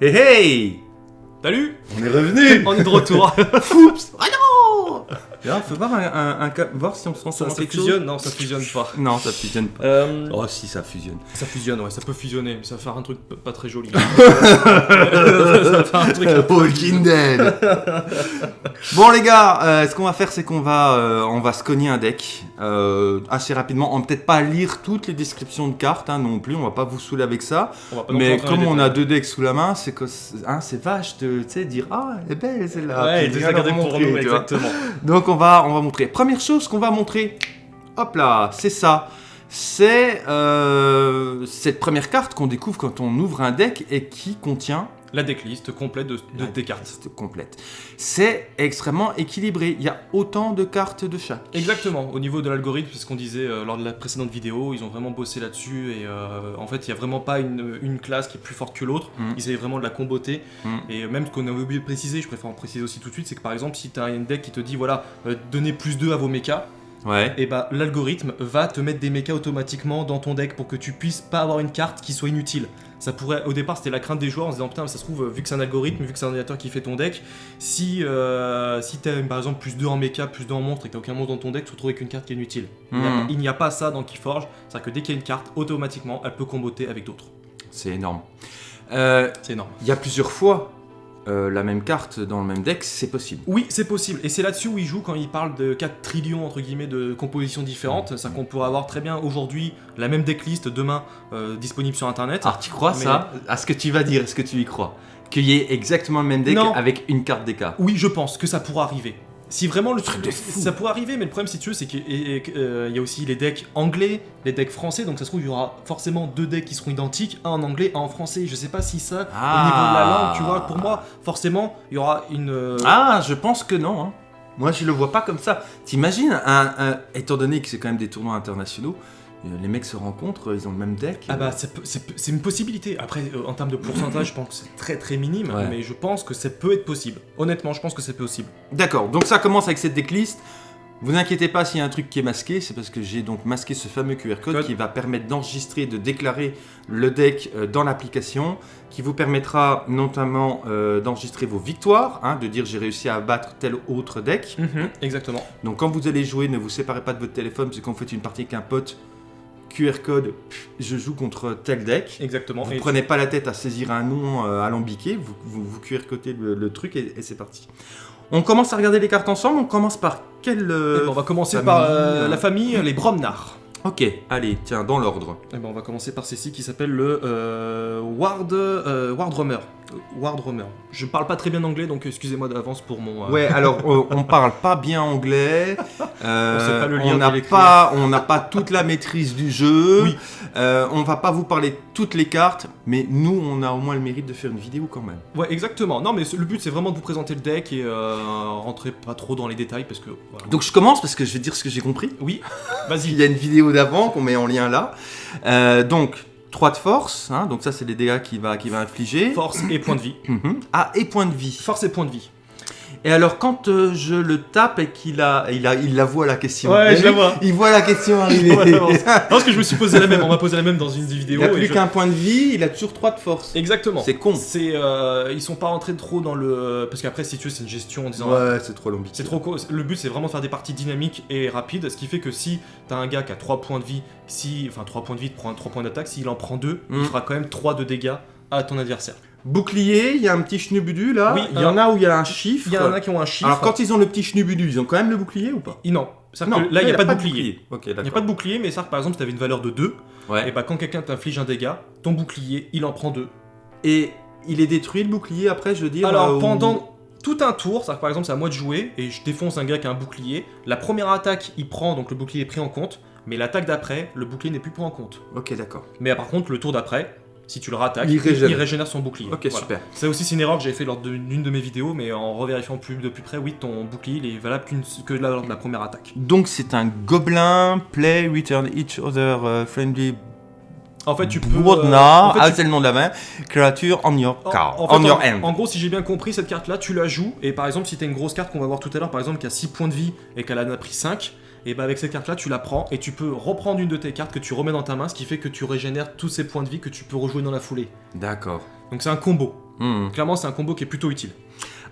Hey hey! Salut! On est revenu On est de retour. Oups! Ah non Là, faut voir, un, un- un ca- voir si on se transforme Ça, ça quelque chose. fusionne Non, ça fusionne pas. Non, ça fusionne pas. Euh, Oh si, ça fusionne. Ça fusionne, ouais, ça peut fusionner, mais ça va faire un truc pas très joli. ça va faire un truc... Walking Dead Bon les gars, euh, ce qu'on va faire c'est qu'on va, euh, on va se cogner un deck euh, assez rapidement. On va peut-être pas lire toutes les descriptions de cartes hein, non plus, on va pas vous saouler avec ça. Mais comme on a deux decks sous la main, c'est hein, c'est vache de tu sais, dire ah elle est belle celle-là. Ouais, garder leur pour nous, exactement. Donc va, on va montrer. Première chose qu'on va montrer, hop là, c'est ça. C'est euh, cette première carte qu'on découvre quand on ouvre un deck et qui contient La decklist complète de, de tes cartes. complète. C'est extrêmement équilibré. Il y a autant de cartes de chaque. Exactement, au niveau de l'algorithme, c'est ce qu'on disait euh, lors de la précédente vidéo, ils ont vraiment bossé là-dessus et euh, en fait il n'y a vraiment pas une, une classe qui est plus forte que l'autre, Mm. ils essaient vraiment de la comboter Mm. et même ce qu'on avait oublié de préciser, je préfère en préciser aussi tout de suite, c'est que par exemple si tu as une deck qui te dit voilà, euh, donnez plus 2 à vos mechas, Ouais. et bah l'algorithme va te mettre des mechas automatiquement dans ton deck pour que tu puisses pas avoir une carte qui soit inutile. Ça pourrait, au départ, c'était la crainte des joueurs en se disant putain, ça se trouve, vu que c'est un algorithme, vu que c'est un ordinateur qui fait ton deck, si, euh, si t'as par exemple plus 2 en mecha, plus 2 en monstre et que t'as aucun monstre dans ton deck, tu te retrouves avec une carte qui est inutile. Il n'y a- Hmm. Il n'y a, pas ça dans Keyforge, c'est-à-dire que dès qu'il y a une carte, automatiquement, elle peut comboter avec d'autres. C'est énorme. Euh, C'est énorme. Il y a plusieurs fois euh, la même carte dans le même deck, c'est possible. Oui, c'est possible. Et c'est là-dessus où il joue quand il parle de 4 trillions entre guillemets de compositions différentes. C'est-à-dire qu'on pourrait avoir très bien aujourd'hui la même decklist demain euh, disponible sur internet. Alors tu crois Mais- ça? À ce que tu vas dire, est-ce que tu y crois? Qu'il y ait exactement le même deck Non. avec une carte DK Oui, je pense que ça pourra arriver. Si vraiment le Truc de fou. ça pourrait arriver, mais le problème si tu veux, c'est qu'il y a- euh, il y a aussi les decks anglais, les decks français, donc ça se trouve il y aura forcément deux decks qui seront identiques, un en anglais, un en français. Je sais pas si ça, Ah. au niveau de la langue, tu vois, pour moi, forcément, il y aura une. euh, Ah, je pense que non. hein. Moi, je le vois pas comme ça. T'imagines, un, un- étant donné que c'est quand même des tournois internationaux, les mecs se rencontrent, ils ont le même deck. Ah euh, bah c'est une possibilité. Après euh, en termes de pourcentage, je pense que c'est très très minime, Ouais. mais je pense que ça peut être possible. Honnêtement, je pense que c'est possible. D'accord, donc ça commence avec cette decklist. Vous inquiétez pas s'il y a un truc qui est masqué, c'est parce que j'ai donc masqué ce fameux QR code Code. qui va permettre d'enregistrer, de déclarer le deck euh, dans l'application, qui vous permettra notamment euh, d'enregistrer vos victoires, hein, de dire j'ai réussi à abattre tel autre deck. Exactement. Donc quand vous allez jouer, ne vous séparez pas de votre téléphone, parce que quand vous faites une partie avec un pote, QR code, je joue contre tel deck. Exactement. Vous Et- prenez pas la tête à saisir un nom euh, alambiqué, vous, vous, vous QR codez le, le truc et, et c'est parti. On commence à regarder les cartes ensemble, on commence par quel... euh, Eh ben, on va commencer famille, par euh, la famille, les Bromnar. Ok, allez, tiens, dans l'ordre. Eh ben, on va commencer par celle-ci qui s'appelle le euh, Ward, euh, Euh, Wardrummer. Je parle pas très bien anglais, donc excusez-moi d'avance pour mon. euh, Ouais, alors euh, on parle pas bien anglais, euh, On sait pas le lire on n'a pas, on n'a pas toute la maîtrise du jeu, Oui. euh, on va pas vous parler toutes les cartes, mais nous on a au moins le mérite de faire une vidéo quand même. Ouais, exactement. Non, mais le but c'est vraiment de vous présenter le deck et euh, rentrer pas trop dans les détails parce que. voilà. Donc je commence parce que je vais dire ce que j'ai compris. oui, Il vas-y. y a une vidéo d'avant qu'on met en lien là. Euh, donc 3 de force, hein, donc ça c'est les dégâts qu'il va, va infliger. Force et point de vie. Mhm. Ah, et point de vie. Force et point de vie. Et alors quand euh, je le tape et qu'il a, il a, il la voit la question. Ouais, je la vois. Il voit la question arriver. Ouais. Non, parce que je me suis posé la même. On m'a posé la même dans une il vidéo. n'a et plus je- qu'un point de vie, il a toujours 3 de force. Exactement. C'est con. C'est, euh, ils sont pas rentrés trop dans le. Parce qu'après, si tu veux, c'est une gestion en disant. Ouais, c'est trop long. C'est trop co- Le but, c'est vraiment de faire des parties dynamiques et rapides, ce qui fait que si t'as un gars qui a 3 points de vie, si, enfin 3 points de vie, 3 points d'attaque, s'il en prend 2, Mm. il fera quand même 3 de dégâts à ton adversaire. Bouclier, il y a un petit schnubudu là. Oui, il y en a où il y a un chiffre. Il y en a qui ont un chiffre. Alors quand ils ont le petit schnubudu, ils ont quand même le bouclier ou pas? Il- Non, que là, il n'y a, pas de bouclier. Ok, Il n'y a pas de bouclier, mais ça, par exemple, si tu avais une valeur de 2, Ouais. et bah quand quelqu'un t'inflige un dégât, ton bouclier, il en prend 2. Et il est détruit le bouclier après, je veux dire. Alors euh, ou- pendant tout un tour, que, par exemple c'est à moi de jouer et je défonce un gars qui a un bouclier, la première attaque il prend donc le bouclier est pris en compte, mais l'attaque d'après le bouclier n'est plus pris en compte. Ok, d'accord. Mais par contre le tour d'après, si tu le rattaques, Il régénère. régénère son bouclier. Ok, Voilà. super. Ça aussi c'est une erreur que j'avais fait lors d'une de mes vidéos, mais en revérifiant plus de plus près, oui ton bouclier il est valable que lors de la première attaque. Donc c'est un gobelin, play, return each other uh, friendly En fait tu peux... Bourdna, euh, en fait, ah tu- c'est le nom de la main, creature on your card, en, fait, on your en- en gros, si j'ai bien compris, cette carte-là, tu la joues, et par exemple, si t'as une grosse carte qu'on va voir tout à l'heure, par exemple, qui a 6 points de vie et qu'elle en a pris 5, et bah avec cette carte-là, tu la prends, et tu peux reprendre une de tes cartes que tu remets dans ta main, ce qui fait que tu régénères tous ces points de vie que tu peux rejouer dans la foulée. D'accord. Donc c'est un combo. Hmm. Clairement, c'est un combo qui est plutôt utile.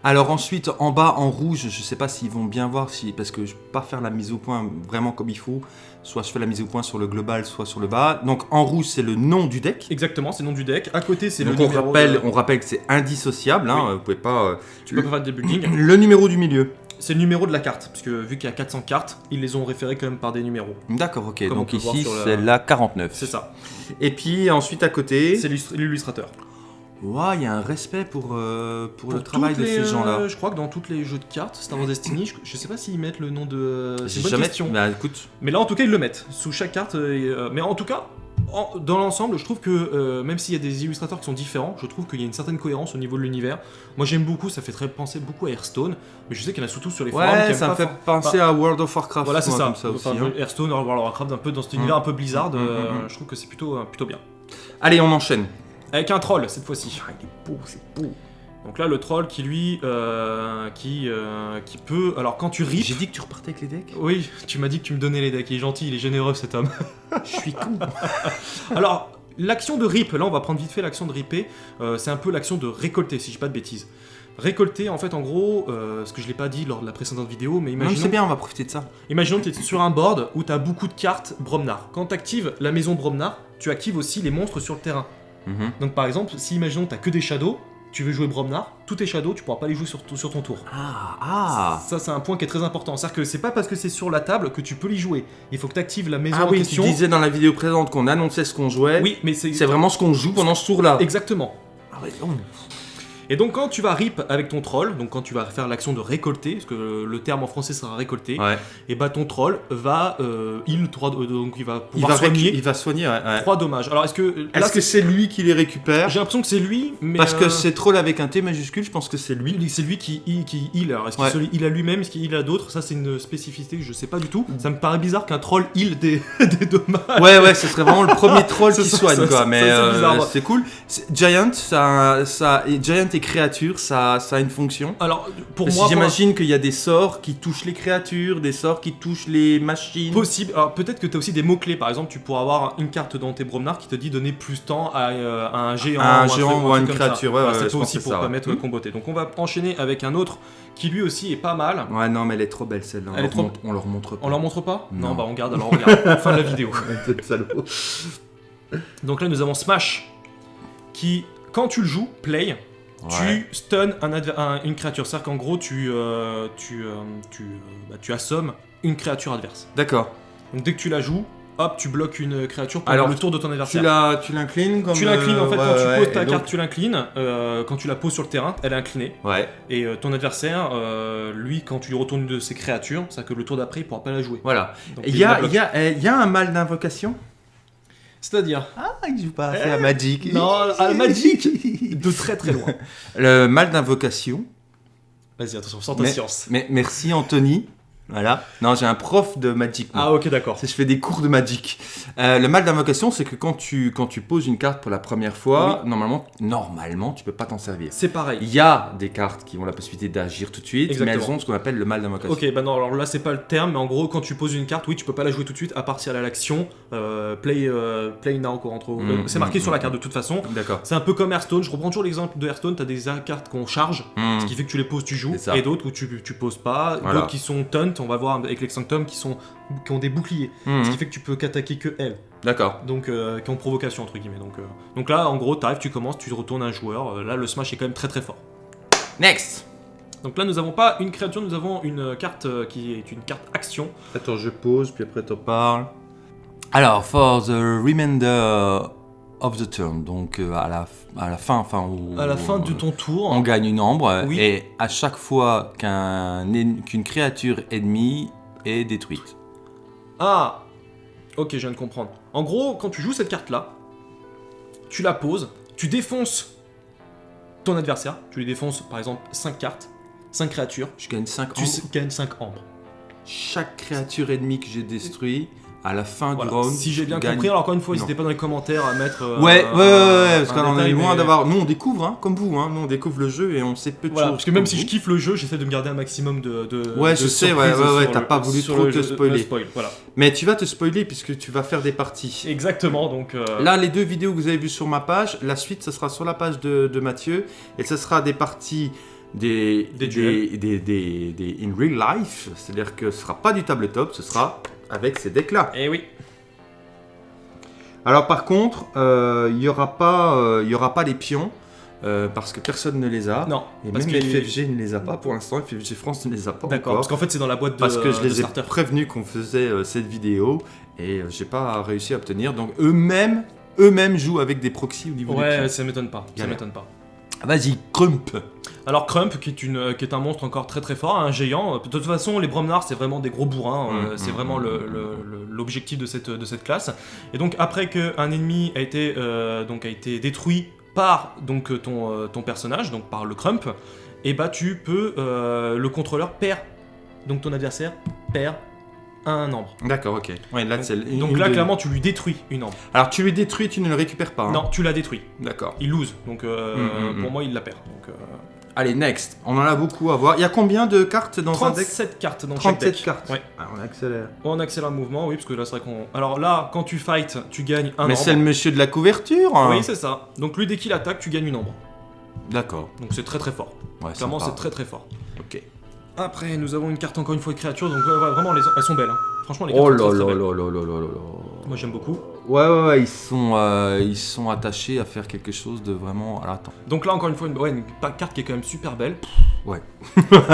Alors ensuite, en bas, en rouge, je sais pas s'ils vont bien voir, si, parce que je peux pas faire la mise au point vraiment comme il faut. Soit je fais la mise au point sur le global, soit sur le bas. Donc en rouge, c'est le nom du deck. Exactement, c'est le nom du deck. À côté, c'est le Donc on numéro. rappelle, de- on rappelle que c'est indissociable, hein, Oui. vous pouvez pas... euh, Tu peux pas faire de building. Le numéro du milieu. C'est le numéro de la carte, parce que vu qu'il y a 400 cartes, ils les ont référés quand même par des numéros. D'accord, ok. Comme Donc ici, sur la- c'est la 49. C'est ça. Et puis ensuite à côté, C'est l'illustr- l'illustrateur. Ouah, il y a un respect pour, euh, pour, le travail de ces gens-là. euh, je crois que dans tous les jeux de cartes, Star Wars Destiny, je, je sais pas s'ils mettent le nom de. C'est une bonne jamais... question. Bah écoute, Mais là, en tout cas, ils le mettent sous chaque carte. euh, mais en tout cas, en- dans l'ensemble, je trouve que euh, même s'il y a des illustrateurs qui sont différents, je trouve qu'il y a une certaine cohérence au niveau de l'univers. Moi, j'aime beaucoup. Ça fait très penser beaucoup à Hearthstone, mais je sais qu'il y en a surtout sur les forums qui ouais, ça me fait penser à World of Warcraft. Voilà, c'est ça. Ça aussi, hein. Hearththone, World of Warcraft, un peu dans cet univers Mm. un peu Blizzard. Mm, mm, euh. Je trouve que c'est plutôt, euh, plutôt bien. Allez, on enchaîne. Avec un troll cette fois-ci. Ah, il est beau, c'est beau. Donc là, le troll qui lui, euh, qui, euh, qui peut. Alors quand tu rips. J'ai dit que tu repartais avec les decks? Oui, tu m'as dit que tu me donnais les decks. Il est gentil, il est généreux cet homme. Je suis con. Alors, l'action de rip, là on va prendre vite fait l'action de ripper, euh, c'est un peu l'action de récolter, si je dis pas de bêtises. Récolter, en fait, en gros, ce que je l'ai pas dit lors de la précédente vidéo, mais Non, imaginons, c'est bien, on va profiter de ça. imaginons que tu es sur un board où tu as beaucoup de cartes Bromnar. Quand tu actives la maison Bromnar, tu actives aussi les monstres sur le terrain. Mhm. Donc par exemple, si imaginons que tu que des shadows, tu veux jouer Bromnar, tous tes shadows, tu pourras pas les jouer sur, sur ton tour. Ah, ah. Ça, c'est un point qui est très important. C'est-à-dire que c'est pas parce que c'est sur la table que tu peux les jouer. Il faut que tu actives la maison Ah en oui, question. tu disais dans la vidéo présente qu'on annonçait ce qu'on jouait. Oui, mais c'est C'est vraiment ce qu'on joue pendant ce tour-là. exactement. Ah ouais, oh. Et donc quand tu vas rip avec ton troll, donc quand tu vas faire l'action de récolter, parce que le terme en français sera récolter, Ouais. et bah ton troll va euh, heal 3 donc il va Il pouvoir va, soigner il va soigner, ouais. ouais. 3 dommages. Alors est-ce que Est-ce que c'est lui qui les récupère? J'ai l'impression que c'est lui mais Parce que euh, c'est troll avec un T majuscule, je pense que c'est lui. c'est lui qui heal, qui heal. Alors est-ce qu'il à lui-même, est-ce qu'il à d'autres? Ça c'est une spécificité que je sais pas du tout. Mm. Ça me paraît bizarre qu'un troll heal des, des dommages. Ouais, ouais, ce serait vraiment le premier troll qui soigne, ça, quoi. ça, Mais c'est euh, c'est cool. Giant, ça, ça, Giant et créature, ça, ça a une fonction. Alors pour Parce moi, j'imagine qu'il y a des sorts qui touchent les créatures, des sorts qui touchent les machines. Possible. Alors peut-être que tu as aussi des mots-clés. Par exemple, tu pourras avoir une carte dans tes Bromnar qui te dit donner plus temps à, euh, à un géant, À un ou géant truc- ou à une créature, ouais, Voilà, ouais, c'est aussi pour ça, permettre ouais. de comboter. Donc on va enchaîner avec un autre qui lui aussi est pas mal. Ouais, non, mais elle est trop belle celle-là. On, trop- on leur montre pas. On leur montre pas? Non. bah on garde alors on regarde. fin de la vidéo. Donc là nous avons Smash qui, quand tu le joues, play, Ouais. tu stun un adver- un- une créature. C'est-à-dire qu'en gros tu, euh, tu, euh, tu, euh, bah, tu assommes une créature adverse. D'accord. Donc dès que tu la joues, hop, tu bloques une créature pendant Alors, le tour de ton adversaire. Tu la, tu l'inclines comme. Tu l'inclines en fait quand tu ouais, poses ta donc- tu l'inclines. Euh, quand tu la poses sur le terrain, elle est inclinée. Ouais. Et euh, ton adversaire, euh, lui, quand tu lui retournes une de ses créatures, c'est que le tour d'après, il pourra pas la jouer. Voilà. Il y, y, a, eh, il y a un mal d'invocation? C'est-à-dire Ah, il joue pas assez à Magic. Non, à Magic De très très loin. Le mal d'invocation. Vas-y, attention, sans ta Mais- science. Mais merci Anthony. Voilà. Non, j'ai un prof de Magic. moi. Ah, ok, d'accord. Je fais des cours de Magic. Euh, le mal d'invocation, c'est que quand tu, quand tu poses une carte pour la première fois, normalement, normalement, tu peux pas t'en servir. C'est pareil. Il y a des cartes qui ont la possibilité d'agir tout de suite, mais elles ont ce qu'on appelle le mal d'invocation. Ok, bah non, alors là c'est pas le terme, mais en gros, quand tu poses une carte, oui, tu peux pas la jouer tout de suite, à part si elle a l'action euh, play, euh, play now, entre- Mm, euh, C'est marqué mm, sur la mm, carte de toute façon. D'accord. C'est un peu comme Hearthstone, je reprends toujours l'exemple de Hearthstone, t'as des cartes qu'on charge, Hmm. ce qui fait que tu les poses, tu joues, et d'autres où tu, tu poses pas, Voilà. d'autres qui sont taunt, on va voir avec les sanctum qui, sont, qui ont des boucliers, Hmm. ce qui fait que tu peux qu'attaquer que elles, D'accord. donc euh, qui ont provocation entre guillemets. Donc, euh, donc là, en gros, t'arrives, tu commences, tu retournes un joueur, euh, là le smash est quand même très très fort. Next. Donc là, nous avons pas une créature, nous avons une carte euh, qui est une carte action. Attends, je pose, puis après t'en parles. Alors, for the remainder of the turn, donc euh, à, la, à la fin, enfin, où- À la fin de ton tour, On gagne une ombre, Oui. et à chaque fois qu'un qu'une créature ennemie est détruite. Ah Ok, je viens de comprendre. En gros, quand tu joues cette carte-là, tu la poses, tu défonces ton adversaire, tu lui défonces par exemple 5 cartes, 5 créatures, Je gagne 5 tu gagnes 5 ambres. Chaque créature ennemie que j'ai détruite à la fin Voilà. du round. Si j'ai bien compris, alors encore une fois, n'hésitez pas dans les commentaires à mettre. euh, Ouais, ouais, ouais, ouais, parce qu'on est loin mais- d'avoir. Nous, on découvre, hein, comme vous, hein, nous, on découvre le jeu et on sait peu de Voilà, choses. parce que même si vous. je kiffe le jeu, j'essaie de me garder un maximum de. de Ouais, de je sais, ouais, ouais, ouais, t'as pas voulu trop te spoiler. le spoil, voilà. Mais tu vas te spoiler puisque tu vas faire des parties. Exactement, donc. euh, Là, les deux vidéos que vous avez vues sur ma page, la suite, ce sera sur la page de, de Mathieu. Et ce sera des parties des, Des duels. des, des, des- in real life. C'est-à-dire que ce sera pas du tabletop, ce sera avec ces decks-là. Eh oui. Alors, par contre, euh, il n'y aura, pas, euh, y aura pas les pions. euh, parce que personne ne les a. Non. Et parce même que- FFG ne les a pas pour l'instant. FFG France ne les a pas D'accord, parce qu'en fait, c'est dans la boîte de. Parce que je les ai prévenus qu'on faisait euh, cette vidéo et euh, j'ai pas réussi à obtenir. Donc eux-mêmes, eux-mêmes jouent avec des proxys au niveau des Ouais, pions. ça m'étonne pas. Ça Galère. m'étonne pas. Vas-y, crump. Alors Crump, qui est, une, euh, qui est un monstre encore très très fort, un géant. Euh, De toute façon, les Bromnars, c'est vraiment des gros bourrins. euh, Mm, c'est mm, vraiment mm, l'objectif de cette, de cette classe. Et donc après qu'un ennemi a été, donc, a été détruit par donc, ton, ton personnage, donc par le Crump, et bah tu peux, euh, le contrôleur perd, donc ton adversaire perd un ambre. D'accord, ok. Ouais, là, Donc là, de- clairement, tu lui détruis une ambre. Alors tu lui détruis, tu ne le récupères pas. hein. Non, tu l'as détruit. D'accord. Il lose, donc euh, pour moi, il la perd. Donc, euh, Allez, next. On en a beaucoup à voir. Il y a combien de cartes dans un deck 37 cartes dans chaque 37 deck. cartes. Ouais. Ah, on accélère. On accélère le mouvement, oui, parce que là, c'est vrai qu'on. Alors là, quand tu fight, tu gagnes un Mais c'est le monsieur de la couverture. hein. Oui, c'est ça. Donc lui, dès qu'il attaque, tu gagnes une ambre. D'accord. Donc c'est très très fort. Ouais, Clairement, c'est très très fort. Ok. Après, nous avons une carte encore une fois de créature, donc ouais, ouais, vraiment, les- elles sont belles. hein. Franchement, les cartes Oh sont là très, là très là belles. là là là là là. Moi, j'aime beaucoup. Ouais, ouais, ouais, ils sont, euh, ils sont attachés à faire quelque chose de vraiment. Alors attends. Donc là, encore une fois, une, ouais, une pa- carte qui est quand même super belle. Ouais.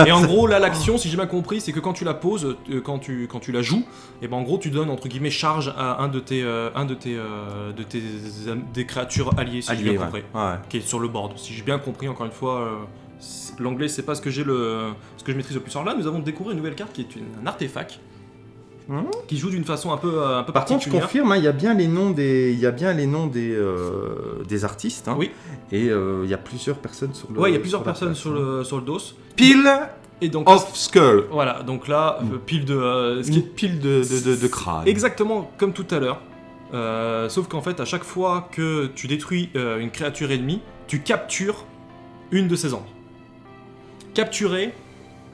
et en gros, là, l'action, si j'ai bien compris, c'est que quand tu la poses, euh, quand, tu, quand tu la joues, et ben en gros, tu donnes entre guillemets charge à un de tes, euh, un de tes, de tes des créatures alliées, si j'ai bien compris. Ouais. qui est sur le board. Si j'ai bien compris, encore une fois, l'anglais c'est pas ce que j'ai le, ce que je maîtrise le plus. Alors là, nous avons découvert une nouvelle carte qui est une- un artefact Mhm. qui joue d'une façon un peu, euh, un peu Par contre, je particulière. confirme, hein, il y a bien les noms des, il y a bien les noms des, euh, des artistes. hein. Oui. Et euh, il y a plusieurs personnes sur le. Ouais, il y a plusieurs personnes sur hein. le, sur le dos. Pile Et donc, of skull. voilà, donc là, euh, pile de. euh, ce qui Une est- pile de, de, de, de crâne. Exactement comme tout à l'heure. Euh, sauf qu'en fait, à chaque fois que tu détruis euh, une créature ennemie, tu captures une de ses ombres. Capturer,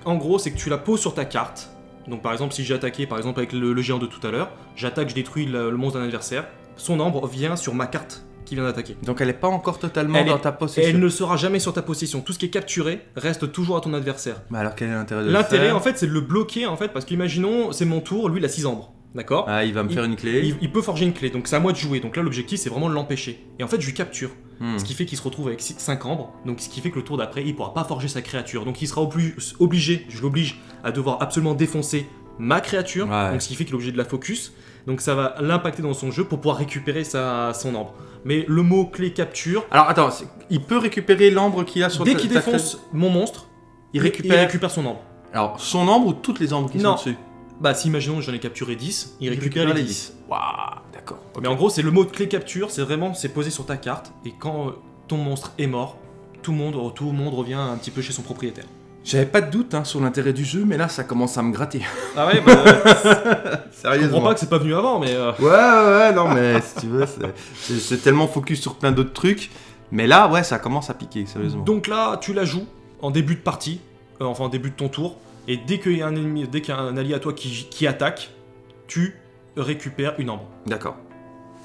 en gros, c'est que tu la poses sur ta carte. Donc, par exemple, si j'ai attaqué, par exemple, avec le, le géant de tout à l'heure, j'attaque, je détruis le, le monstre d'un adversaire. Son ombre vient sur ma carte qui vient d'attaquer. Donc elle est pas encore totalement Elle dans est- ta possession. elle ne sera jamais sur ta possession. Tout ce qui est capturé reste toujours à ton adversaire. Mais alors quel est l'intérêt de L'intérêt, en fait, c'est de le bloquer, en fait, parce qu'imaginons, c'est mon tour, lui, il a 6 ombres. D'accord? Ah, il va me faire une clé. il, il peut forger une clé, donc c'est à moi de jouer. Donc là, l'objectif, c'est vraiment de l'empêcher. Et en fait, je lui capture. Hmm. Ce qui fait qu'il se retrouve avec 5 ambres. Donc ce qui fait que le tour d'après, il pourra pas forger sa créature. Donc il sera obli- obligé, je l'oblige, à devoir absolument défoncer ma créature. Ouais. Donc ce qui fait qu'il est obligé de la focus. Donc ça va l'impacter dans son jeu pour pouvoir récupérer sa, son ambre. Mais le mot clé capture, Alors attends, il peut récupérer l'ambre qu'il a sur dès qu'il défonce mon monstre, Il récupère- il récupère son ambre. Alors son ambre ou toutes les ambres qui Non. sont dessus? Bah si imaginons j'en ai capturé 10, il, récupère, les 10. Waouh, d'accord. Mais en gros, c'est le mot de clé capture, c'est vraiment, c'est posé sur ta carte, et quand euh, ton monstre est mort, tout le monde, tout le monde revient un petit peu chez son propriétaire. J'avais pas de doute hein, sur l'intérêt du jeu, mais là ça commence à me gratter. Ah ouais, bah, je Sérieusement. comprends pas que c'est pas venu avant, mais euh, Ouais, ouais, ouais, non, mais si tu veux, c'est- tellement focus sur plein d'autres trucs. Mais là, ouais, ça commence à piquer, sérieusement. donc là, tu la joues en début de partie, euh, enfin en début de ton tour, et dès qu'il y a un ennemi, dès qu'il y a un allié à toi qui, qui attaque, tu récupères une ambre. D'accord.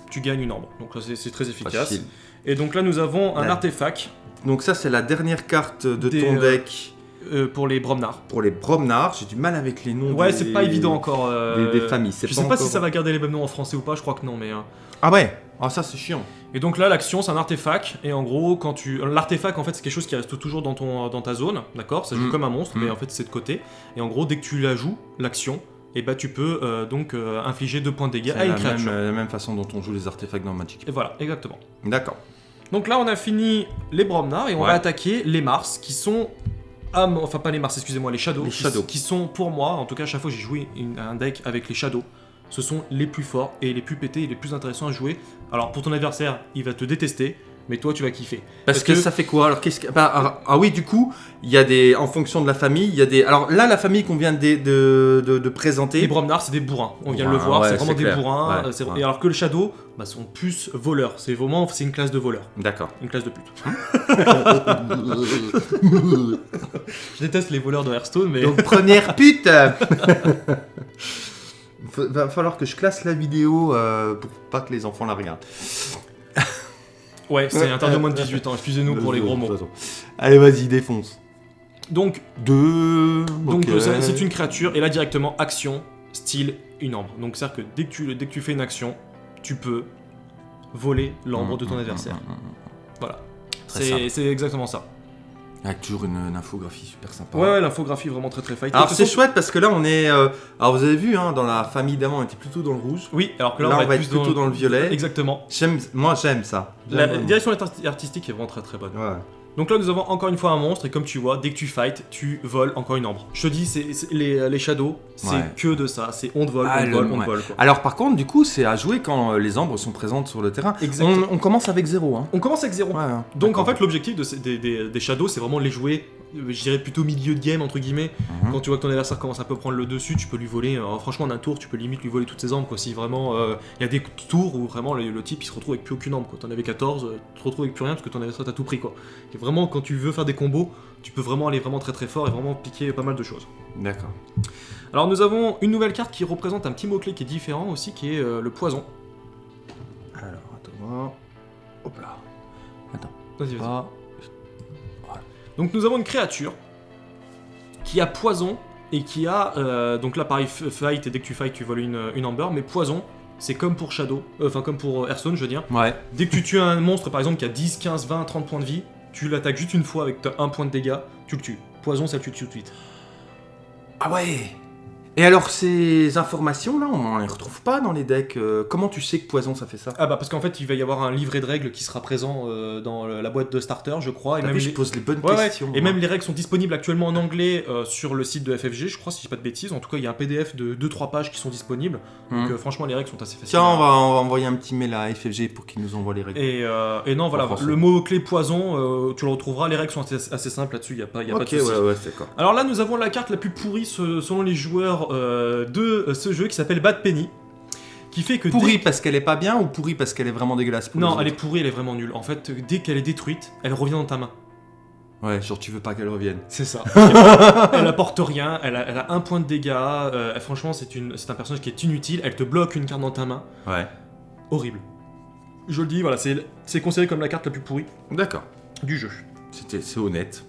Tu gagnes une ambre. Donc là, c'est très efficace. Facile. Et donc là, nous avons un artefact Donc ça, c'est la dernière carte de Des, ton euh, deck euh, pour les Bromnars. pour les Bromnars. J'ai du mal avec les noms. Ouais, des- c'est pas évident encore. euh, Des, des familles. Je sais pas si ça va garder les mêmes noms en français ou pas, je crois que non, mais. euh, Ah ouais Ah ça, c'est chiant. Et donc là, l'action, c'est un artefact, et en gros, quand tu. L'artefact, en fait, c'est quelque chose qui reste toujours dans, ton, dans ta zone, d'accord? Ça joue Mm. comme un monstre, mais Mm. en fait, c'est de côté. Et en gros, dès que tu la joues, l'action, et bah tu peux euh, donc euh, infliger deux points de dégâts à une la créature. euh, la même façon dont on joue les artefacts dans Magic. Et voilà, exactement. D'accord. Donc là, on a fini les Bromnar, et on Ouais. va attaquer les Mars, qui sont. ah, mon- enfin, pas les Mars, excusez-moi, les Shadows. Les qui, Shadows. qui sont, pour moi, en tout cas, à chaque fois que j'ai joué une- un deck avec les Shadows, ce sont les plus forts et les plus pétés et les plus intéressants à jouer. Alors, pour ton adversaire, il va te détester. Mais toi tu vas kiffer. Parce, Parce que, que- ça fait quoi Alors qu'est-ce que bah, ah, ah oui, du coup, il y a des en fonction de la famille, il y a des alors là la famille qu'on vient de, de, de- de présenter. Les Bromnards, c'est des bourrins. On vient de Ouais, le voir, ouais, c'est vraiment des clair. bourrins. Ouais, euh. Et alors que le Shadow, bah, sont plus voleurs. C'est vraiment, c'est une classe de voleurs, D'accord. une classe de pute. Je déteste les voleurs de Hearthstone, mais Donc première pute. Va falloir que je classe la vidéo euh, pour pas que les enfants la regardent. Ouais, c'est interdit au moins de 18 ans. Excusez-nous pour les gros mots. Allez, vas-y, défonce. Donc, Deux. donc euh, c'est une créature et là directement action, style, une ambre. Donc c'est à dire que dès que tu dès que tu fais une action, tu peux voler l'ambre de ton Mmh, mmh, adversaire. mmh. Voilà. C'est exactement ça. Avec toujours une, une infographie super sympa. Ouais, ouais, l'infographie vraiment très très fight. Alors c'est chouette parce que là on est. euh, Alors vous avez vu, hein, dans la famille d'avant on était plutôt dans le rouge. Oui, alors que là, Là, on va, être, plutôt dans le violet. Exactement. Moi j'aime ça. La vraiment. direction arti- artistique est vraiment très très bonne. Ouais. Donc là, nous avons encore une fois un monstre, et comme tu vois, dès que tu fight, tu voles encore une ambre. Je te dis, c'est c'est- les, les shadows, c'est Ouais. que de ça. C'est on te vole, Ah, on te le- vole, on ouais. te vole. Quoi. Alors par contre, du coup, c'est à jouer quand euh, les ambres sont présentes sur le terrain. On, on commence avec zéro. Hein. On commence avec zéro. Ouais, hein. Donc en fait, l'objectif de des, des- des shadows, c'est vraiment de les jouer, euh, je dirais plutôt milieu de game, entre guillemets. Mhm. Quand tu vois que ton adversaire commence un peu à prendre le dessus, tu peux lui voler, euh, franchement, en un tour, tu peux limite lui voler toutes ses ambres. Quoi. Si vraiment, euh, il y a des tours où vraiment le, le type il se retrouve avec plus aucune ambre. Quoi. T'en avais 14, euh, tu te retrouves avec plus rien parce que ton adversaire t'a tout pris. Quoi. Et vraiment, quand tu veux faire des combos, tu peux vraiment aller vraiment très très fort et vraiment piquer pas mal de choses. D'accord. Alors nous avons une nouvelle carte qui représente un petit mot-clé qui est différent aussi, qui est euh, le poison. Alors attends. Hop là. Vas-y, vas-y. Donc nous avons une créature qui a poison et qui a... euh, donc là pareil, fight, et dès que tu fight tu voles une, une amber, mais poison, c'est comme pour Shadow, euh, enfin comme pour Hearthstone je veux dire. Ouais. Dès que tu tues un monstre par exemple qui a 10, 15, 20, 30 points de vie, tu l'attaques juste une fois avec un point de dégâts, tu le tues. Poison ça le tue tout de suite. Ah ouais. Et alors ces informations là, on les retrouve pas dans les decks. euh, comment tu sais que poison ça fait ça? Ah bah parce qu'en fait il va y avoir un livret de règles qui sera présent euh, dans la boîte de starter je crois. Et même vu, je les- pose les bonnes Ouais, ouais. questions. Et même les règles sont disponibles actuellement en anglais euh, sur le site de FFG, je crois, si je dis pas de bêtises. En tout cas, il y a un PDF de 2-3 pages qui sont disponibles. Donc, euh, franchement, les règles sont assez faciles. Tiens, on va, on va envoyer un petit mail à FFG pour qu'ils nous envoient les règles. Et, et non, voilà, le mot-clé poison, euh, tu le retrouveras. Les règles sont assez, assez simples là-dessus, il n'y a, pas, y a pas de. Alors là, nous avons la carte la plus pourrie selon les joueurs euh, de ce jeu qui s'appelle Bad Penny. Qui fait que. Pourrie dès- parce qu'elle est pas bien ou pourrie parce qu'elle est vraiment dégueulasse pour Non, elle est pourrie, elle est vraiment nulle. En fait, dès qu'elle est détruite, elle revient dans ta main. Ouais, genre tu veux pas qu'elle revienne. C'est ça. elle apporte rien, elle a, elle a un point de dégâts. euh, franchement, c'est un personnage qui est inutile. Elle te bloque une carte dans ta main. Ouais. Horrible. Je le dis, voilà, c'est c'est considéré comme la carte la plus pourrie D'accord. du jeu. C'était, c'est honnête.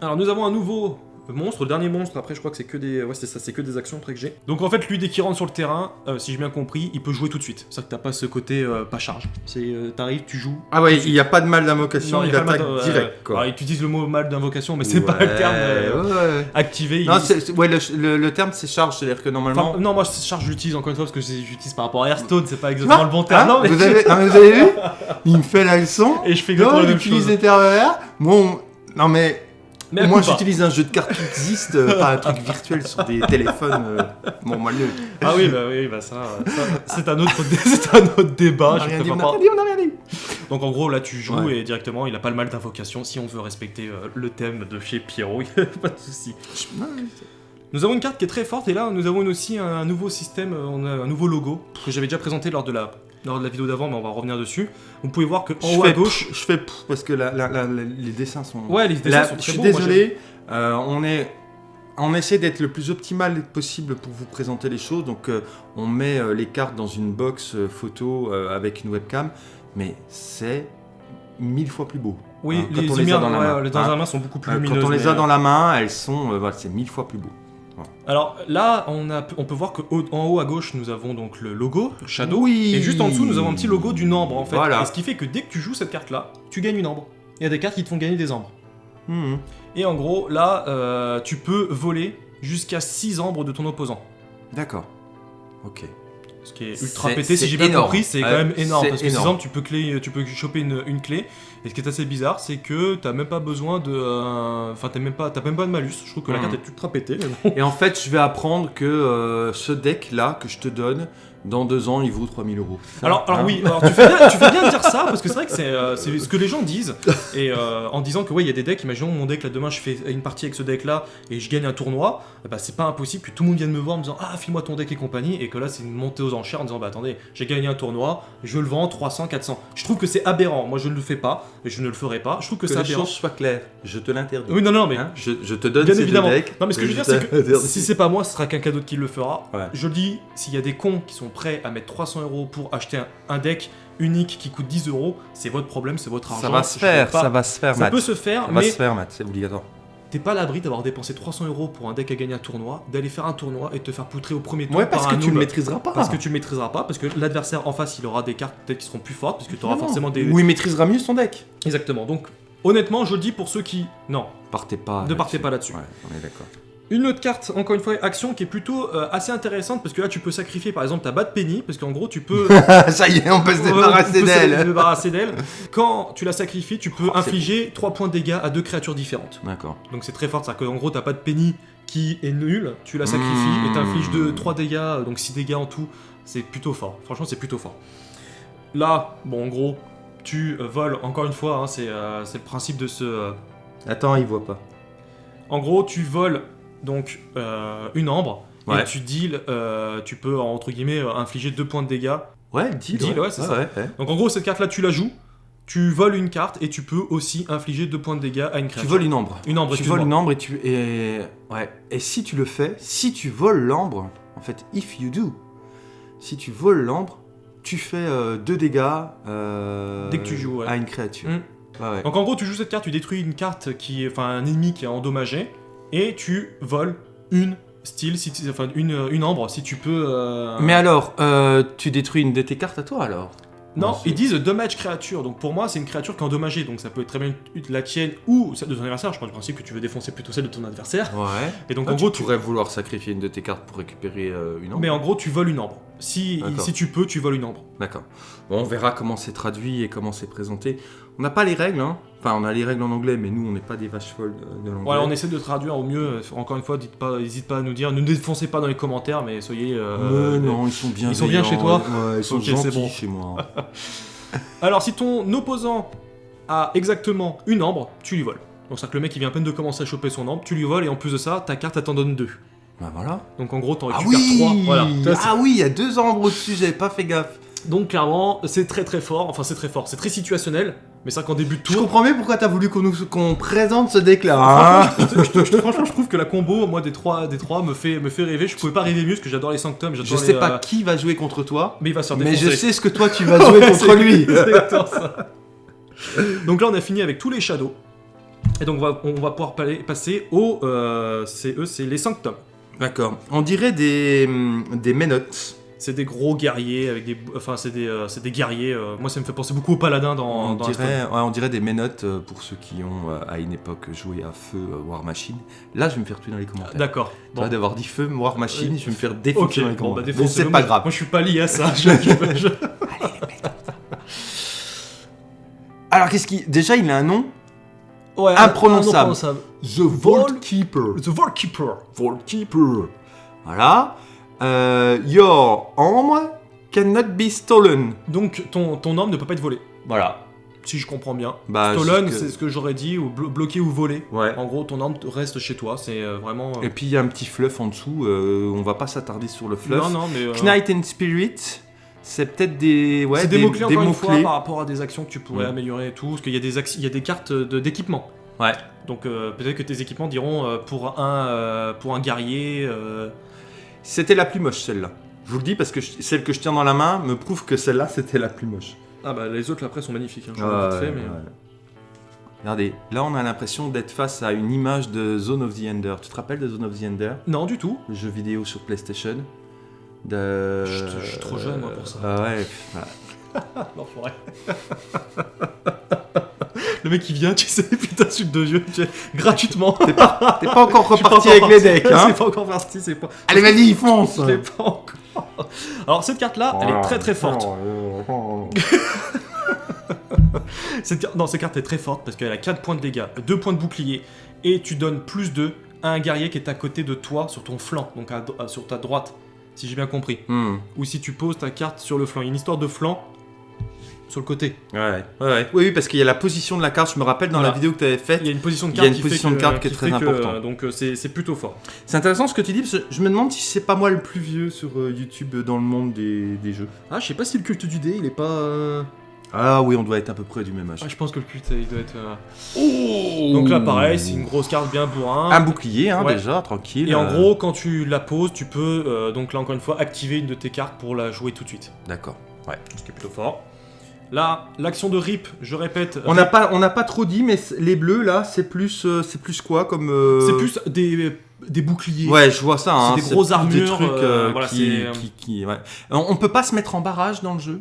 Alors nous avons un nouveau monstre, le dernier monstre, après je crois que c'est que des ouais, c'est ça, c'est que des actions après que j'ai. Donc en fait lui dès qu'il rentre sur le terrain, euh, si j'ai bien compris, il peut jouer tout de suite. C'est ça que t'as pas ce côté euh, pas charge. C'est euh, t'arrives, tu joues. Ah ouais, il n'y a pas de mal d'invocation, il, attaque mal euh, direct quoi. alors, il utilise le mot mal d'invocation, mais c'est pas le terme euh, Ouais, activé. il- Non, c'est- ouais, le, le- le terme c'est charge, c'est-à-dire que normalement. Enfin, non, moi charge j'utilise encore une fois parce que j'utilise par rapport à Hearthstone, c'est pas exactement le bon terme. hein, non, mais vous, avez, non, mais vous avez vu? Il me fait la leçon. Et je fais exactement Non, la il même utilise termes. Moi, on- non mais Mais moi j'utilise un jeu de cartes qui existe, euh, pas un truc virtuel sur des téléphones. euh, Bon, moi le. Ah oui, bah oui, bah ça, ça, c'est un autre, c'est un autre débat. on je a rien dit, on a pas- rien dit, on rien dit. Donc en gros, là tu joues Ouais. et directement, il a pas le mal d'invocation. Si on veut respecter euh, le thème de chez Pierrot, y a pas de souci. Nous avons une carte qui est très forte et là nous avons aussi un nouveau système, euh, on a un nouveau logo que j'avais déjà présenté lors de la lors de la vidéo d'avant, mais on va revenir dessus. Vous pouvez voir que en Je haut à gauche, pff, je fais pff, parce que la- la- la- la- les dessins sont. ouais, les dessins sont je très suis beaux. moi, désolé, euh, on est. On essaie d'être le plus optimal possible pour vous présenter les choses, donc euh, on met euh, les cartes dans une box photo avec une webcam, mais c'est mille fois plus beau. Oui, hein, quand les on les a lumières dans la ouais, main, les dans hein. la main sont beaucoup plus lumineuses. quand on les a mais, dans la main, elles sont, voilà, c'est mille fois plus beau. Alors là, on, a, on peut voir que haut- à gauche, nous avons donc le logo Shadow. Oui. Et juste en dessous, nous avons un petit logo d'une ambre en fait. Voilà. Et ce qui fait que dès que tu joues cette carte-là, tu gagnes une ambre. Il y a des cartes qui te font gagner des ambres. Mhm. Et en gros, là, euh, tu peux voler jusqu'à 6 ambres de ton opposant. D'accord. Ok. Ce qui est ultra pété, si j'ai bien compris, c'est quand Ouais, même énorme. Parce que énorme. 6 ambres, tu peux, clé, tu peux choper une, une clé. Et ce qui est assez bizarre, c'est que t'as même pas besoin de. euh, Enfin, t'as même, pas- t'as même pas de malus. Je trouve que la carte est ultra pétée. mais bon. Et en fait, je vais apprendre que euh, ce deck là que je te donne, Dans deux ans, il vaut 3000 euros. Alors, alors Hein oui, alors tu, fais bien, tu fais bien de dire ça parce que c'est vrai que c'est euh, ce que les gens disent et euh, en disant que ouais il y a des decks. Imaginons mon deck là demain je fais une partie avec ce deck là et je gagne un tournoi. ben, c'est pas impossible que tout le monde vienne me voir en me disant ah file-moi ton deck et compagnie et que là c'est une montée aux enchères en disant bah attendez j'ai gagné un tournoi, je le vends 300 400. Je trouve que c'est aberrant. Moi je ne le fais pas je ne le ferai pas. Je trouve que, Que c'est les choses soient claires. Je te l'interdis. Oui non non mais Hein je, je te donne Bien évidemment. decks. Non, mais ce que je veux dire, c'est que si c'est pas moi, ce sera quelqu'un d'autre qui le fera. Ouais. Je dis, s'il y a des cons qui sont prêts à mettre 300 euros pour acheter un, un deck unique qui coûte 10 euros, c'est votre problème, c'est votre argent. Ça va se faire, ça va se faire, Ça Matt. peut se faire, Ça va se faire, Matt, c'est obligatoire. T'es pas à l'abri d'avoir dépensé 300 euros pour un deck à gagner un tournoi, d'aller faire un tournoi et te faire poutrer au premier tour Ouais, parce par que un tu le noob. maîtriseras pas. Parce que tu le maîtriseras pas, parce que l'adversaire en face il aura des cartes peut-être qui seront plus fortes, parce que tu auras Non. forcément des. Ou il maîtrisera mieux son deck. Exactement. Donc honnêtement, je le dis pour ceux qui. Non. Partez pas. Ne partez pas là-dessus. Ouais, on est d'accord. Une autre carte, encore une fois, action qui est plutôt euh, assez intéressante parce que là tu peux sacrifier par exemple ta Bad Penny parce qu'en gros tu peux Ça y est, on peut se Ouais, débarrasser d'elle. débarrasser d'elle. Quand tu la sacrifies, tu peux Oh, infliger 3 points de dégâts à deux créatures différentes. D'accord. Donc c'est très fort, c'est-à-dire qu'en gros t'as pas de Penny qui est nulle, tu la sacrifies Mmh. et t'infliges de 3 dégâts, donc 6 dégâts en tout. C'est plutôt fort, franchement c'est plutôt fort. Là, bon en gros, tu euh, voles, encore une fois, hein, c'est euh, le principe de ce... euh, Attends, il voit pas. En gros, tu voles donc euh, une ambre. Ouais. Et tu deals, euh, tu peux entre guillemets euh, infliger 2 points de dégâts Ouais, deal. Deal, ouais, c'est ça. Donc en gros, cette carte-là, tu la joues, tu voles une carte et tu peux aussi infliger deux points de dégâts à une Tu créature. voles une ambre. Une ambre, Tu voles une ambre et tu et ouais. Et si tu le fais, si tu voles l'ambre, en fait, if you do, si tu voles l'ambre, tu fais euh, deux dégâts euh, Dès que tu joues, ouais. à une créature. Mm. Ouais. Donc en gros, tu joues cette carte, tu détruis une carte qui est, enfin un ennemi qui est endommagé et tu voles une style, si tu- enfin une, une ambre, si tu peux. euh, Mais alors, euh, tu détruis une de tes cartes à toi alors non, ils disent damage créature. Donc pour moi, c'est une créature qui est endommagée. Donc ça peut être très bien la tienne ou celle de ton adversaire. Je pense du principe que tu veux défoncer plutôt celle de ton adversaire. Ouais. Et donc Ah, en gros, tu tu. pourrais vouloir sacrifier une de tes cartes pour récupérer euh, une ambre. Mais en gros, tu voles une ambre. Si, tu peux, tu voles une ambre. D'accord. Bon, on verra comment c'est traduit et comment c'est présenté. On n'a pas les règles, hein. Enfin, on a les règles en anglais, mais nous, on n'est pas des vaches folles de, de l'anglais. Voilà, on essaie de traduire au mieux. Encore une fois, dites pas, n'hésite pas à nous dire. Ne défoncez pas dans les commentaires, mais soyez. euh, Mais non, ils sont bien. ils sont bien chez toi Ouais, ils sont Ok, c'est gentils bon. chez moi. Alors, si ton opposant a exactement une ambre, tu lui voles. Donc, c'est-à-dire que le mec, il vient à peine de commencer à choper son ambre, tu lui voles, et en plus de ça, ta carte, elle t'en donne deux. Bah voilà. Donc, en gros, t'en Ah récupères oui trois. Voilà. Ah oui, il y a deux ombres au-dessus, j'avais pas fait gaffe. Donc, clairement, c'est très très fort. Enfin, c'est très fort. C'est très situationnel. Mais c'est vrai qu'en début de Je tour. comprends mieux pourquoi t'as voulu qu'on présente ce deck-là. hein. Franchement, je, je- je- franchement, je trouve que la combo, moi, des trois, des trois me, fait, me fait rêver. Je pouvais pas rêver mieux parce que j'adore les sanctums. je les, sais pas euh, qui va jouer contre toi, Mais il va se faire mais je sais ce que toi tu vas jouer Ouais, contre lui. ça. Donc là, on a fini avec tous les shadows. Et donc, on va, on va pouvoir passer au. euh, c'est eux, c'est les sanctums. D'accord. On dirait des hum, des menottes. C'est des gros guerriers avec des. Enfin, c'est des, euh, c'est des guerriers. euh, moi, ça me fait penser beaucoup aux paladins dans, On dans dirait, ouais, on dirait des menottes euh, pour ceux qui ont euh, à une époque joué à feu euh, War Machine. Là, je vais me faire tuer dans les Hearthstone. commentaires. D'accord. Toi Bon. d'avoir dit feu War Machine, je vais me faire Ok, défoncer dans les bon, bah, commentaires. Mais défoncez-le. c'est pas Moi- grave. Moi, je suis pas lié à ça. Je- je- je- Alors qu'est-ce qui Déjà, il a un nom. Ouais, Imprononçable. imprononçable. The Vault Keeper. The Vault Keeper. Vault Keeper. Voilà. Euh, your arm cannot be stolen. Donc, ton, ton arme ne peut pas être volée. Voilà. Si je comprends bien. Bah, Stolen, c'est ce que j'aurais dit, ou blo- bloqué ou volé. Ouais. En gros, ton arme reste chez toi. C'est euh, vraiment. euh, Et puis il y a un petit fluff en dessous. euh, on va pas s'attarder sur le fluff. Non, non, mais. Knight and Spirit, c'est peut-être des ouais des, mots-clés encore une fois par rapport à des actions que tu pourrais Mm. améliorer et tout. Parce qu'il y, a des acti- il y a des cartes de- d'équipement. Ouais. Donc euh, peut-être que tes équipements diront euh, pour, un, euh, pour un guerrier. euh, C'était la plus moche celle-là. Je vous le dis parce que je- celle que je tiens dans la main me prouve que celle-là c'était la plus moche. Ah bah les autres après sont magnifiques. Hein, je l'ai vite fait, mais... ouais. Regardez, là on a l'impression d'être face à une image de Zone of the Ender. Tu te rappelles de Zone of the Ender? Non, du tout. Le jeu vidéo sur PlayStation de... Je- je suis trop jeune, moi, pour ça. Ah ouais, voilà. L'enfoiré. Le mec qui vient, tu sais, putain, suite de vieux, tu sais, gratuitement. T'es pas encore pas reparti encore avec les decks, hein C'est pas encore parti, c'est pas. Allez vas-y, fonce Je l'ai pas encore. Alors cette carte-là, elle est très très forte. Cette Non, cette carte est très forte parce qu'elle a 4 points de dégâts, 2 points de bouclier, et tu donnes plus 2 à un guerrier qui est à côté de toi sur ton flanc, donc à- sur ta droite. Si j'ai bien compris. Hmm. Ou si tu poses ta carte sur le flanc. Il y a une histoire de flanc sur le côté. Ouais. ouais, ouais. Oui, oui, parce qu'il y a la position de la carte. Je me rappelle dans Voilà. la vidéo que tu avais faite. Il y a une position de carte, qui, position fait de que, carte qui est très fait que, important. euh, donc euh, c'est c'est plutôt fort. C'est intéressant ce que tu dis, parce que je me demande si c'est pas moi le plus vieux sur euh, YouTube dans le monde des, des jeux. Ah, je sais pas si le culte du dé, il est pas. Ah oui, on doit être à peu près du même âge. Ah, je pense que le culte, il doit être. euh, Donc là, pareil, c'est une grosse carte bien bourrin. Un bouclier, hein, Ouais. déjà, tranquille. Et en euh, gros, quand tu la poses, tu peux, euh, donc là encore une fois, activer une de tes cartes pour la jouer tout de suite. D'accord. Ouais. Ce qui est plutôt fort. Là, l'action de rip, je répète, On n'a pas, on n'a pas trop dit, mais c- les bleus là, c'est plus, euh, c'est plus quoi comme. euh, c'est plus des, des boucliers. Ouais, je vois ça. hein, des grosses plus Des armures, trucs euh, euh, voilà, qui, c'est, euh, qui, qui- ouais. On, on peut pas se mettre en barrage dans le jeu?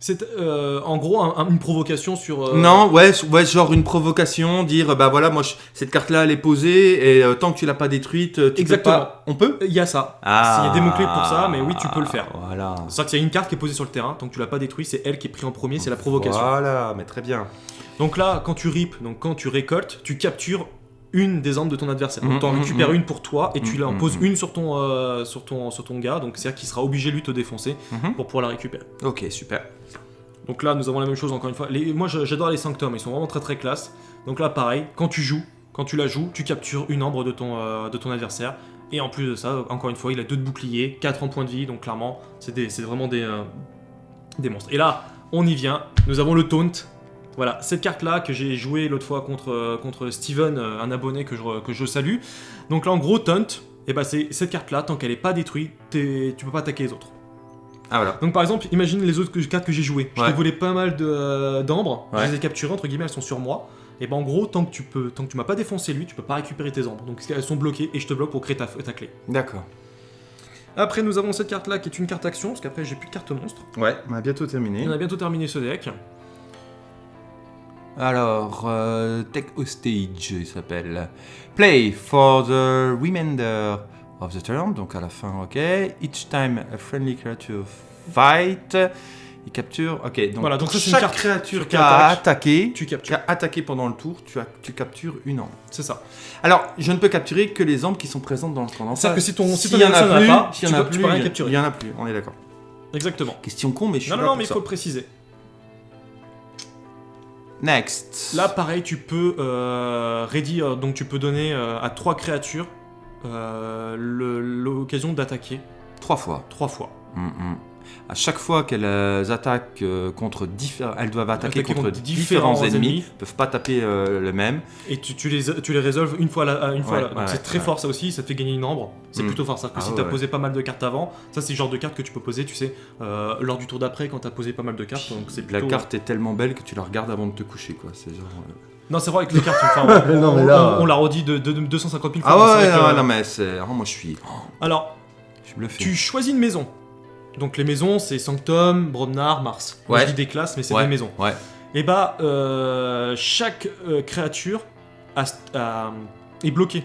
C'est euh, en gros un- un- une provocation sur. euh, Non, ouais, ouais, genre une provocation, dire bah voilà, moi je- cette carte là elle est posée et euh, tant que tu l'as pas détruite, tu Exactement. peux pas. On peut? Il y a ça. Ah. Il y a des mots-clés pour ça, mais oui, tu peux le faire. Voilà. C'est vrai qu'il y a une carte qui est posée sur le terrain, tant que tu l'as pas détruit, c'est elle qui est prise en premier, c'est la provocation. Voilà, mais très bien. Donc là, quand tu rip, donc quand tu récoltes, tu captures une des armes de ton adversaire. Donc t'en mhm, récupères mhm. une pour toi et tu Mhm, en poses mhm. une sur ton, euh, sur ton, sur ton gars, donc c'est-à-dire qu'il sera obligé lui de te défoncer pour pouvoir la récupérer. Ok, super. Donc là, nous avons la même chose encore une fois. Les- moi, j'adore les sanctums, ils sont vraiment très très classe. Donc là, pareil, quand tu joues, quand tu la joues, tu captures une ambre de ton, euh, de ton adversaire. Et en plus de ça, encore une fois, il a deux de bouclier, 4 en points de vie, donc clairement, c'est vraiment des, euh, des monstres. Et là, on y vient, nous avons le taunt. Voilà, cette carte-là que j'ai joué l'autre fois contre, euh, contre Steven, euh, un abonné que je, que je salue. Donc là, en gros, taunt, et ben c'est cette carte-là, tant qu'elle n'est pas détruite, t'es- tu peux pas attaquer les autres. Ah voilà. Donc par exemple, imagine les autres cartes que j'ai jouées. Je Ouais. t'ai volé pas mal de, euh, d'ambres, Ouais. je les ai capturées, entre guillemets, elles sont sur moi. Et ben en gros, tant que tu peux, tant que tu m'as pas défoncé lui, tu peux pas récupérer tes ambres. Donc elles sont bloquées et je te bloque pour créer ta, ta clé. D'accord. Après, nous avons cette carte là qui est une carte action, parce qu'après j'ai plus de carte monstre. Ouais, on a bientôt terminé. On a bientôt terminé ce deck. Alors, euh, Take Hostage, il s'appelle. Play for the remainder of the turn, donc à la fin, ok. Each time a friendly creature fight, il capture. Ok, donc, Voilà, donc ça, une chaque carte créature qui a attaqué, Tu qui a attaqué pendant le tour, tu, as, tu captures une ambre. C'est ça. Alors, je ne peux capturer que les ambres qui sont présentes dans le d'en C'est-à-dire que si ton, si ton y en a plus, pas, tu y en a peux- tu plus, peux rien capturer. il y en a plus, on est d'accord. Exactement. Question con, mais je suis Non, non, là non, mais il faut le préciser. Next. Là, pareil, tu peux euh, ready, euh, donc tu peux donner euh, à trois créatures euh, l'occasion d'attaquer trois fois. trois fois. Mm, mm. À chaque fois qu'elles attaquent euh, contre différents, elles doivent attaquer Attaquer contre, contre différents, différents ennemis, ennemis. peuvent pas taper euh, le même. Et tu, tu les, tu les résolves une fois, à la- une fois Ouais, la- donc ouais, c'est très ouais. fort ça aussi, ça te fait gagner une ambre. C'est Mm. plutôt fort. C'est-à-dire que Ah si ouais, t'as ouais. posé pas mal de cartes avant, ça c'est le genre de carte que tu peux poser, tu sais, euh, lors du tour d'après quand t'as posé pas mal de cartes. Donc c'est La carte est tellement belle que tu la regardes avant de te coucher, quoi. C'est genre. euh, Non, c'est vrai avec les cartes, enfin, on, Non, mais on- là- on- on l'a redit de, de- de 250 000 fois. Ah ouais, non, que- non, mais c'est. oh, moi, je suis. oh, Alors, je suis bluffé. tu choisis une maison. Donc les maisons, c'est Sanctum, Bromnar, Mars. Ouais. je dis des classes, mais c'est Ouais. des maisons. Ouais. Et bah, euh, chaque euh, créature a- a- est bloquée.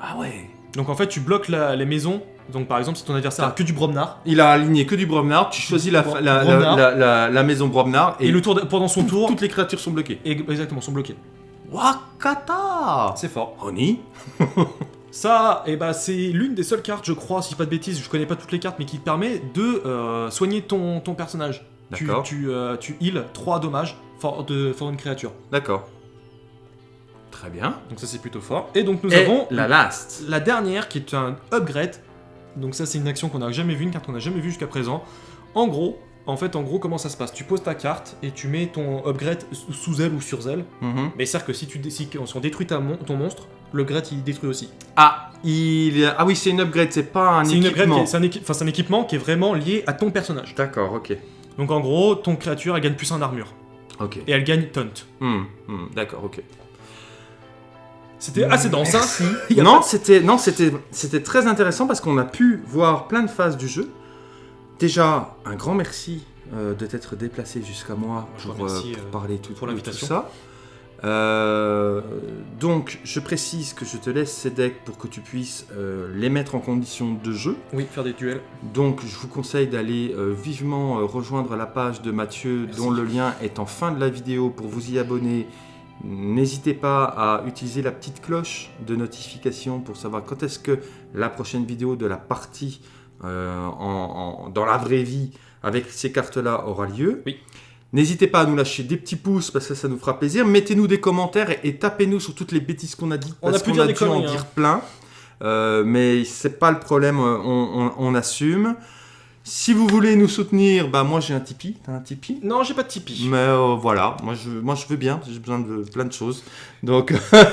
Ah ouais. Donc en fait, tu bloques la- les maisons. Donc par exemple, si ton adversaire a que du Bromnar, Il a aligné que du Bromnar. Tu choisis la, Bromnar. maison Bromnar et, et, le tour de- pendant son tour, toutes les créatures sont bloquées. et- exactement, sont bloquées. Wakata C'est fort. Oni Ça, et bah, c'est l'une des seules cartes, je crois, si je dis pas de bêtises, je connais pas toutes les cartes, mais qui te permet de euh, soigner ton, ton personnage. Tu, D'accord. tu, euh, tu heal 3 dommages for, de, for une créature. D'accord. Très bien. Donc ça c'est plutôt fort. Et donc nous Et avons la last. la dernière qui est un upgrade. Donc ça c'est une action qu'on n'a jamais vue, une carte qu'on n'a jamais vue jusqu'à présent. En gros, en fait en gros comment ça se passe? Tu poses ta carte et tu mets ton upgrade sous- elle ou sur elle. Mhm. Mais c'est-à-dire que si, tu, si on détruit ta mon- ton monstre, l'upgrade il détruit aussi. Ah, il... ah oui, c'est une upgrade, c'est pas un C'est une upgrade, équipement. qui est- c'est un, équi- enfin, c'est un équipement qui est vraiment lié à ton personnage. D'accord, ok. Donc en gros, ton créature elle gagne plus en armure. Ok. Et elle gagne taunt. Hmm, hmm, D'accord, ok. C'était assez dense, hein non, pas- c'était non, c'était c'était très intéressant parce qu'on a pu voir plein de phases du jeu. Déjà, un grand merci euh, de t'être déplacé jusqu'à moi Je pour, vous remercie, euh, pour euh, parler tout, pour tout l'invitation. ça. Euh, donc, je précise que je te laisse ces decks pour que tu puisses euh, les mettre en condition de jeu. Oui, faire des duels. Donc, je vous conseille d'aller euh, vivement rejoindre la page de Mathieu, Merci. dont le lien est en fin de la vidéo pour vous y abonner. N'hésitez pas à utiliser la petite cloche de notification pour savoir quand est-ce que la prochaine vidéo de la partie en- en- dans la vraie vie avec ces cartes-là aura lieu. Oui. N'hésitez pas à nous lâcher des petits pouces parce que ça nous fera plaisir. Mettez-nous des commentaires et, et tapez-nous sur toutes les bêtises qu'on a dites. Parce qu'on a des dû en hein. dire plein. Euh, mais c'est pas le problème, euh, on, on- on assume. Si vous voulez nous soutenir, bah moi j'ai un Tipeee. T'as un Tipeee? Non, j'ai pas de Tipeee. mais euh, voilà, moi je, moi je veux bien, j'ai besoin de plein de choses. Donc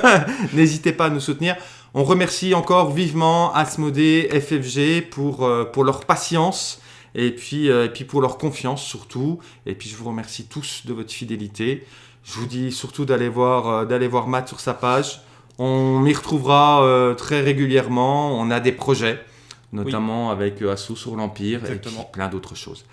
n'hésitez pas à nous soutenir. On remercie encore vivement Asmodée, FFG pour, euh, pour leur patience et puis, euh, et puis pour leur confiance surtout. Et puis je vous remercie tous de votre fidélité. Je vous dis surtout d'aller voir, euh, d'aller voir Matt sur sa page. On m'y retrouvera euh, très régulièrement. On a des projets, notamment avec Assaut sur l'Empire et puis plein d'autres choses.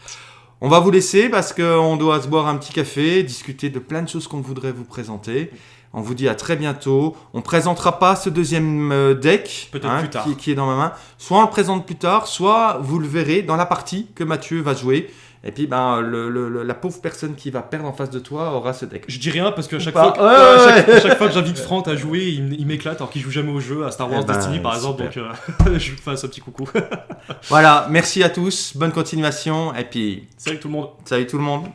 On va vous laisser parce qu'on doit se boire un petit café, discuter de plein de choses qu'on voudrait vous présenter. On vous dit à très bientôt. On présentera pas ce deuxième euh, deck plus tard. Qui, qui est dans ma main. Soit on le présente plus tard, soit vous le verrez dans la partie que Mathieu va jouer. Et puis ben, le- le- le- la pauvre personne qui va perdre en face de toi aura ce deck. Je dis rien parce que à chaque, fois que, Ouais, à ouais, chaque, à chaque fois que j'invite Franck à jouer, il, m'éclate alors qu'il joue jamais au jeu, à Star Wars Eh ben, Destiny par exemple, donc euh, je lui fasse un petit coucou. Voilà, merci à tous, bonne continuation et puis Salut tout le monde. salut tout le monde.